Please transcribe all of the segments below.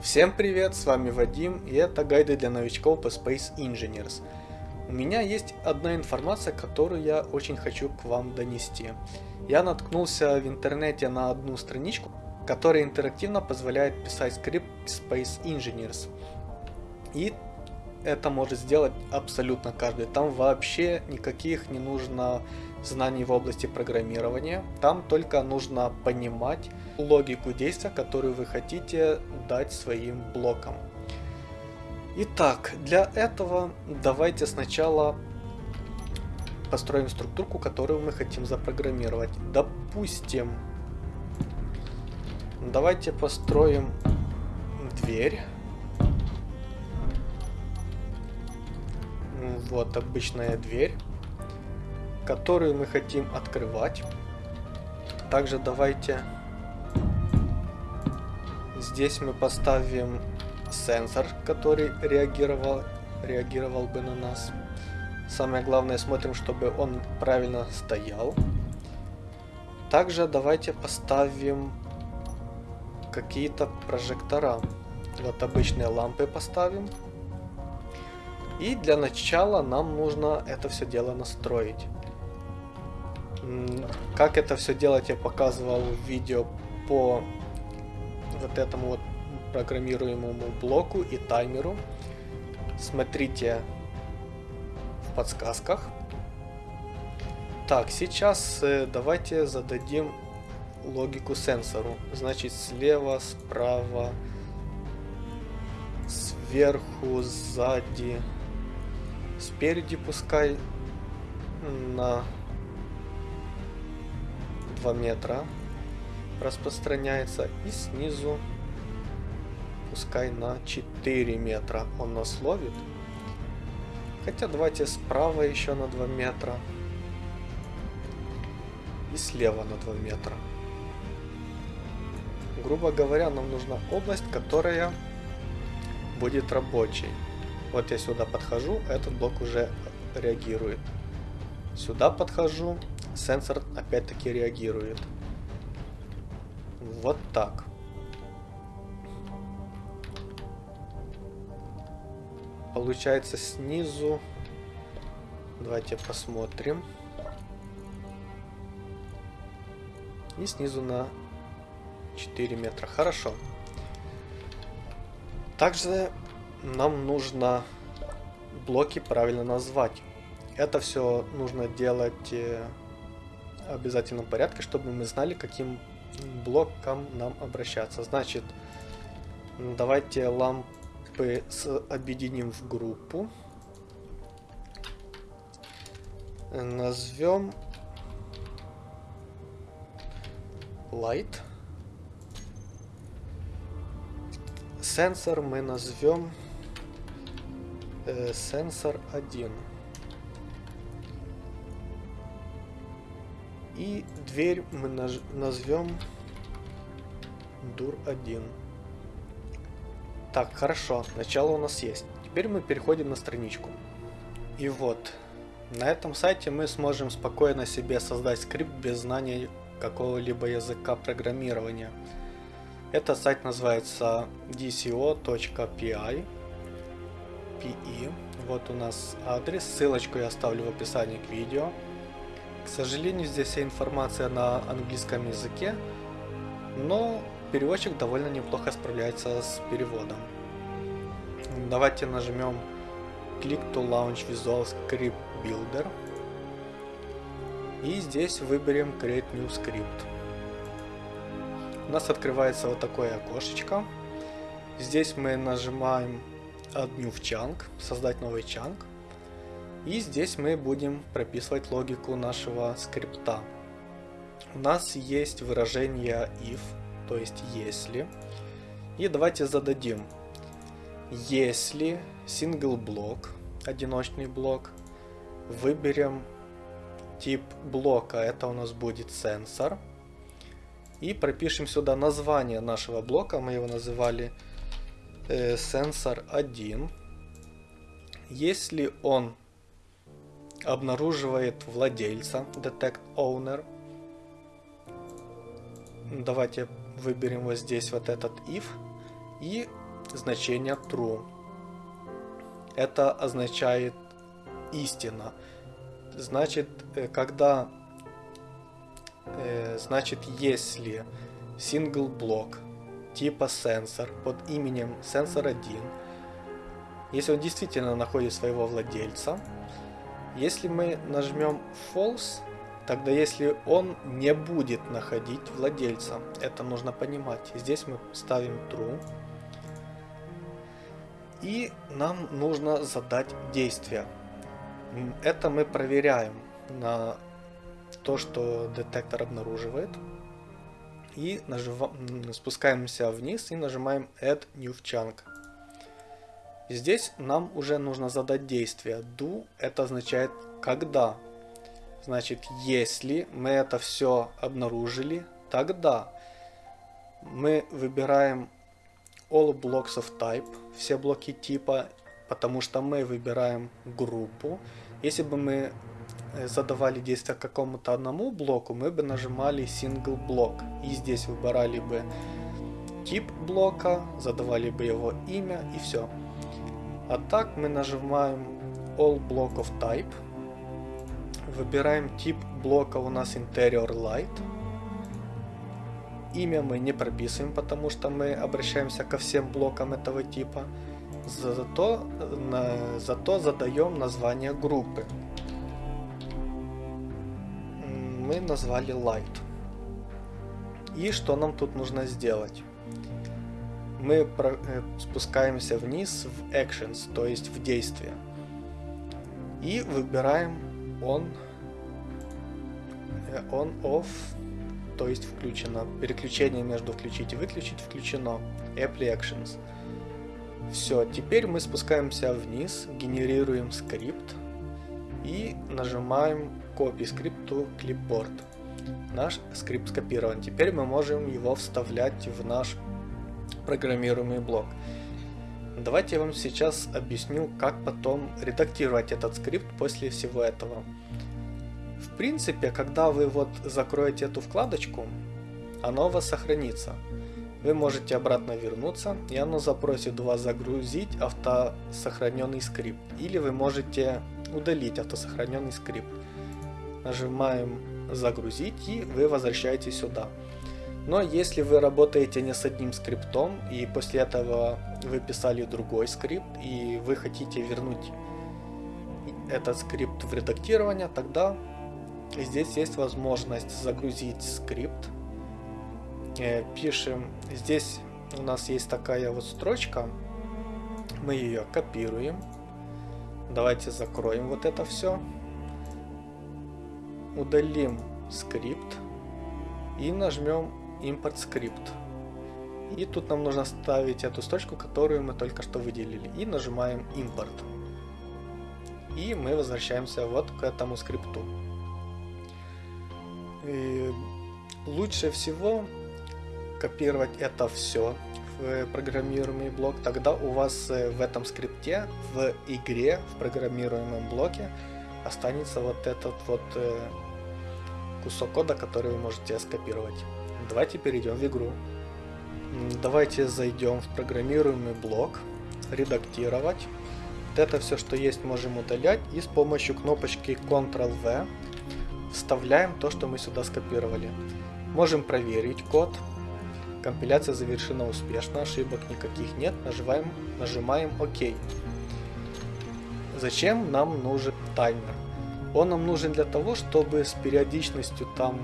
Всем привет, с вами Вадим, и это гайды для новичков по Space Engineers. У меня есть одна информация, которую я очень хочу к вам донести. Я наткнулся в интернете на одну страничку, которая интерактивно позволяет писать скрипт Space Engineers. И это может сделать абсолютно каждый. Там вообще никаких не нужно знаний в области программирования. Там только нужно понимать логику действия, которую вы хотите дать своим блокам. Итак, для этого давайте сначала построим структурку, которую мы хотим запрограммировать. Допустим, давайте построим дверь. Вот обычная дверь которую мы хотим открывать. Также давайте здесь мы поставим сенсор, который реагировал, реагировал бы на нас. Самое главное, смотрим, чтобы он правильно стоял. Также давайте поставим какие-то прожектора. Вот обычные лампы поставим. И для начала нам нужно это все дело настроить. Как это все делать, я показывал в видео по вот этому вот программируемому блоку и таймеру. Смотрите в подсказках. Так, сейчас э, давайте зададим логику сенсору. Значит, слева, справа, сверху, сзади, спереди пускай на 2 метра распространяется и снизу пускай на 4 метра он нас ловит. Хотя давайте справа еще на 2 метра и слева на 2 метра. Грубо говоря, нам нужна область, которая будет рабочей. Вот я сюда подхожу, этот блок уже реагирует. Сюда подхожу, сенсор опять-таки реагирует. Вот так. Получается снизу. Давайте посмотрим. И снизу на 4 метра. Хорошо. Также нам нужно блоки правильно назвать. Это все нужно делать э, обязательном порядке, чтобы мы знали, каким блоком нам обращаться. Значит, давайте лампы объединим в группу. Назовем light. Сенсор мы назовем э, сенсор 1. И дверь мы назовем дур 1. Так, хорошо, начало у нас есть. Теперь мы переходим на страничку. И вот, на этом сайте мы сможем спокойно себе создать скрипт без знания какого-либо языка программирования. Этот сайт называется dco.pi. PE. Вот у нас адрес, ссылочку я оставлю в описании к видео. К сожалению, здесь вся информация на английском языке, но переводчик довольно неплохо справляется с переводом. Давайте нажмем Click to Launch Visual Script Builder. И здесь выберем Create New Script. У нас открывается вот такое окошечко. Здесь мы нажимаем Add New Chunk, создать новый чанк. И здесь мы будем прописывать логику нашего скрипта. У нас есть выражение if, то есть если. И давайте зададим. Если single блок, одиночный блок, выберем тип блока, это у нас будет сенсор. И пропишем сюда название нашего блока, мы его называли э, сенсор 1. Если он обнаруживает владельца, detect owner. Давайте выберем вот здесь вот этот if. И значение true. Это означает истина. Значит, э, когда, э, значит, если single блок типа сенсор под именем сенсор 1, если он действительно находит своего владельца, если мы нажмем false, тогда если он не будет находить владельца, это нужно понимать. Здесь мы ставим true. И нам нужно задать действие. Это мы проверяем на то, что детектор обнаруживает. И нажимаем, спускаемся вниз и нажимаем Add New Chunk. Здесь нам уже нужно задать действие. Do это означает когда. Значит, если мы это все обнаружили, тогда мы выбираем All Blocks of Type, все блоки типа, потому что мы выбираем группу. Если бы мы э, задавали действие какому-то одному блоку, мы бы нажимали Single блок. И здесь выбирали бы тип блока, задавали бы его имя и все. А так мы нажимаем All Block of Type. Выбираем тип блока у нас Interior Light. Имя мы не прописываем, потому что мы обращаемся ко всем блокам этого типа. Зато, зато задаем название группы. Мы назвали Light. И что нам тут нужно сделать? Мы э, спускаемся вниз в Actions, то есть в действие. И выбираем On, э, on Off то есть включено. Переключение между включить и выключить включено. Apple Actions. Все, теперь мы спускаемся вниз, генерируем скрипт и нажимаем Script to Clipboard. Наш скрипт скопирован. Теперь мы можем его вставлять в наш программируемый блок. Давайте я вам сейчас объясню, как потом редактировать этот скрипт после всего этого. В принципе, когда вы вот закроете эту вкладочку, оно у вас сохранится. Вы можете обратно вернуться, и оно запросит у вас загрузить автосохраненный скрипт. Или вы можете удалить автосохраненный скрипт. Нажимаем загрузить и вы возвращаетесь сюда. Но если вы работаете не с одним скриптом и после этого вы писали другой скрипт и вы хотите вернуть этот скрипт в редактирование, тогда Здесь есть возможность загрузить скрипт. Э, пишем, здесь у нас есть такая вот строчка. Мы ее копируем. Давайте закроем вот это все. Удалим скрипт и нажмем импорт скрипт. И тут нам нужно ставить эту строчку, которую мы только что выделили. И нажимаем импорт. И мы возвращаемся вот к этому скрипту. И лучше всего копировать это все в программируемый блок, тогда у вас э, в этом скрипте, в игре, в программируемом блоке останется вот этот вот э, кусок кода, который вы можете скопировать. Давайте перейдем в игру. Давайте зайдем в программируемый блок, редактировать. Вот это все, что есть, можем удалять и с помощью кнопочки Ctrl-V вставляем то, что мы сюда скопировали. Можем проверить код. Компиляция завершена успешно, ошибок никаких нет. Нажимаем, нажимаем ОК. Зачем нам нужен таймер? Он нам нужен для того, чтобы с периодичностью там,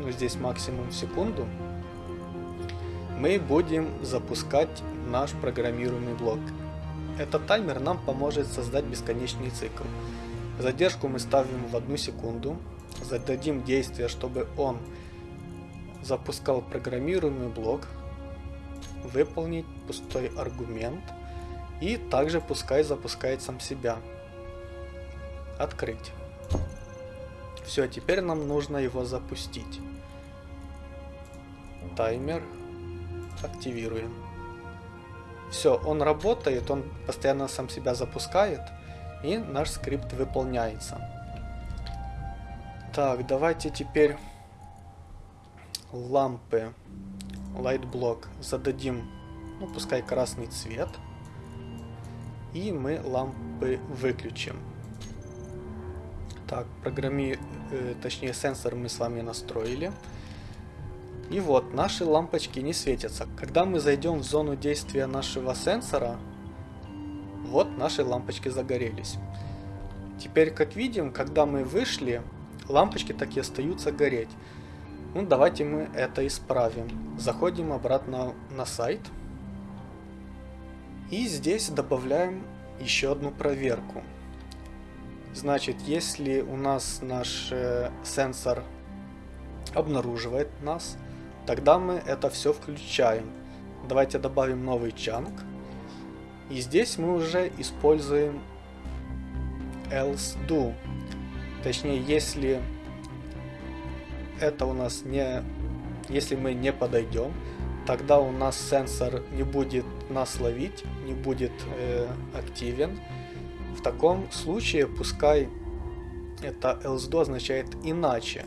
ну здесь максимум в секунду, мы будем запускать наш программируемый блок. Этот таймер нам поможет создать бесконечный цикл. Задержку мы ставим в одну секунду, зададим действие, чтобы он запускал программируемый блок, выполнить пустой аргумент и также пускай запускает сам себя. Открыть. Все, теперь нам нужно его запустить. Таймер активируем. Все, он работает, он постоянно сам себя запускает и наш скрипт выполняется. Так, давайте теперь лампы, light block зададим ну пускай красный цвет. И мы лампы выключим. Так, программи, э, точнее сенсор мы с вами настроили. И вот, наши лампочки не светятся. Когда мы зайдем в зону действия нашего сенсора, вот наши лампочки загорелись. Теперь, как видим, когда мы вышли, лампочки так и остаются гореть. Ну, давайте мы это исправим. Заходим обратно на сайт. И здесь добавляем еще одну проверку. Значит, если у нас наш э, сенсор обнаруживает нас, тогда мы это все включаем. Давайте добавим новый чанк. И здесь мы уже используем else do. Точнее, если это у нас не... Если мы не подойдем, тогда у нас сенсор не будет нас ловить, не будет э, активен. В таком случае пускай это else do означает иначе.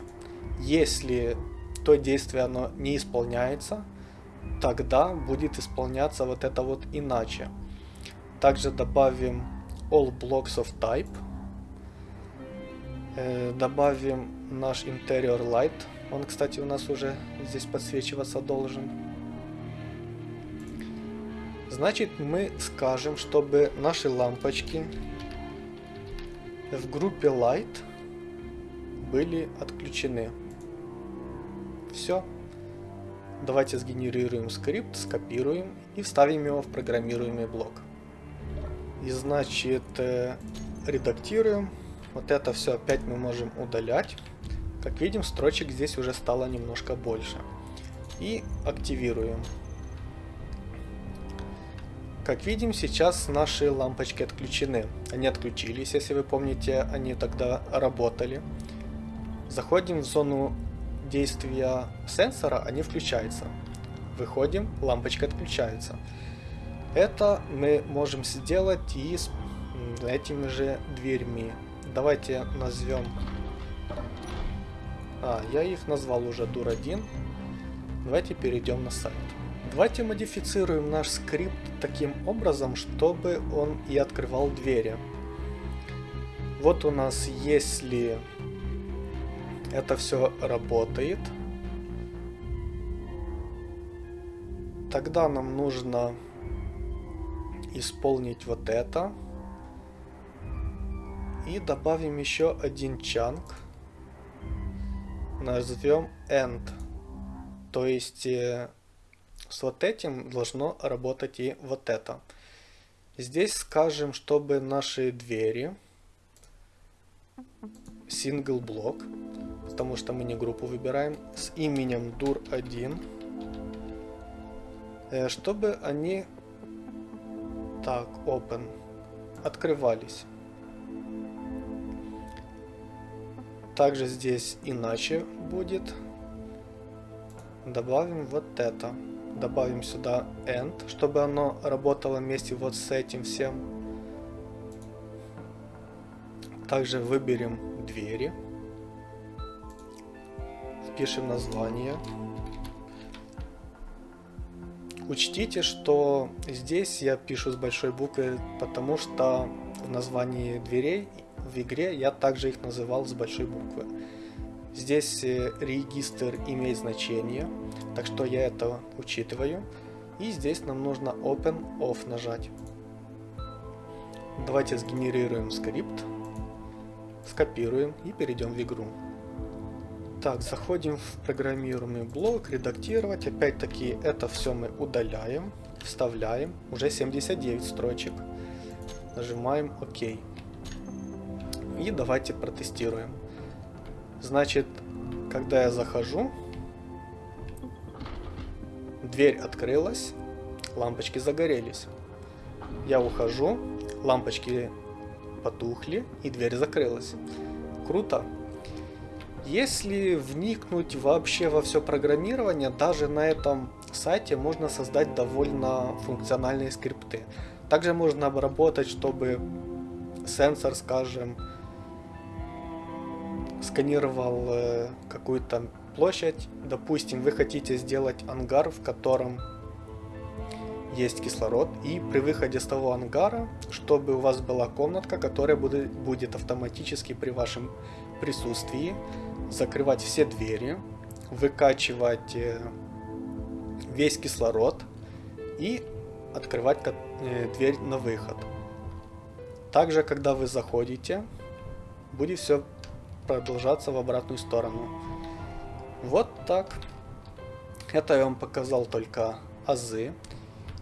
Если то действие оно не исполняется, тогда будет исполняться вот это вот иначе. Также добавим all blocks of type Э, добавим наш interior light. Он, кстати, у нас уже здесь подсвечиваться должен. Значит, мы скажем, чтобы наши лампочки в группе light были отключены. Все. Давайте сгенерируем скрипт, скопируем и вставим его в программируемый блок. И значит, э, редактируем. Вот это все опять мы можем удалять. Как видим, строчек здесь уже стало немножко больше. И активируем. Как видим, сейчас наши лампочки отключены. Они отключились, если вы помните, они тогда работали. Заходим в зону действия сенсора, они включаются. Выходим, лампочка отключается. Это мы можем сделать и с этими же дверьми давайте назовем... А, я их назвал уже дур1. Давайте перейдем на сайт. Давайте модифицируем наш скрипт таким образом, чтобы он и открывал двери. Вот у нас, если это все работает, тогда нам нужно исполнить вот это. И добавим еще один чанк. Назовем end. То есть э, с вот этим должно работать и вот это. Здесь скажем, чтобы наши двери single блок, потому что мы не группу выбираем, с именем dur1, э, чтобы они так, open, открывались. Также здесь иначе будет. Добавим вот это. Добавим сюда end, чтобы оно работало вместе вот с этим всем. Также выберем двери. Впишем название. Учтите, что здесь я пишу с большой буквы, потому что в названии дверей в игре я также их называл с большой буквы. Здесь э, регистр имеет значение, так что я это учитываю. И здесь нам нужно Open Off нажать. Давайте сгенерируем скрипт, скопируем и перейдем в игру. Так, заходим в программируемый блок, редактировать. Опять-таки это все мы удаляем, вставляем. Уже 79 строчек. Нажимаем ОК. И давайте протестируем. Значит, когда я захожу, дверь открылась, лампочки загорелись. Я ухожу, лампочки потухли и дверь закрылась. Круто. Если вникнуть вообще во все программирование, даже на этом сайте можно создать довольно функциональные скрипты. Также можно обработать, чтобы сенсор, скажем, сканировал э, какую-то площадь. Допустим, вы хотите сделать ангар, в котором есть кислород. И при выходе с того ангара, чтобы у вас была комнатка, которая будет, будет автоматически при вашем присутствии закрывать все двери, выкачивать э, весь кислород и открывать э, дверь на выход. Также, когда вы заходите, будет все продолжаться в обратную сторону. Вот так. Это я вам показал только азы.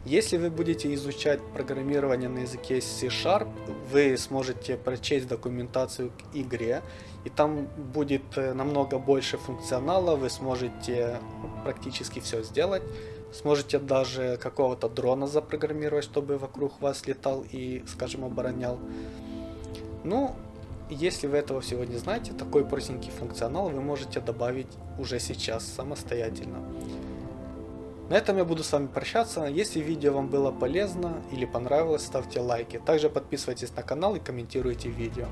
Если вы будете изучать программирование на языке C-Sharp, вы сможете прочесть документацию к игре, и там будет э, намного больше функционала, вы сможете практически все сделать. Сможете даже какого-то дрона запрограммировать, чтобы вокруг вас летал и, скажем, оборонял. Ну, если вы этого всего не знаете, такой простенький функционал вы можете добавить уже сейчас самостоятельно. На этом я буду с вами прощаться. Если видео вам было полезно или понравилось, ставьте лайки. Также подписывайтесь на канал и комментируйте видео.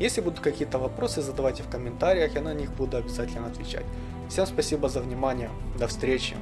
Если будут какие-то вопросы, задавайте в комментариях, я на них буду обязательно отвечать. Всем спасибо за внимание. До встречи.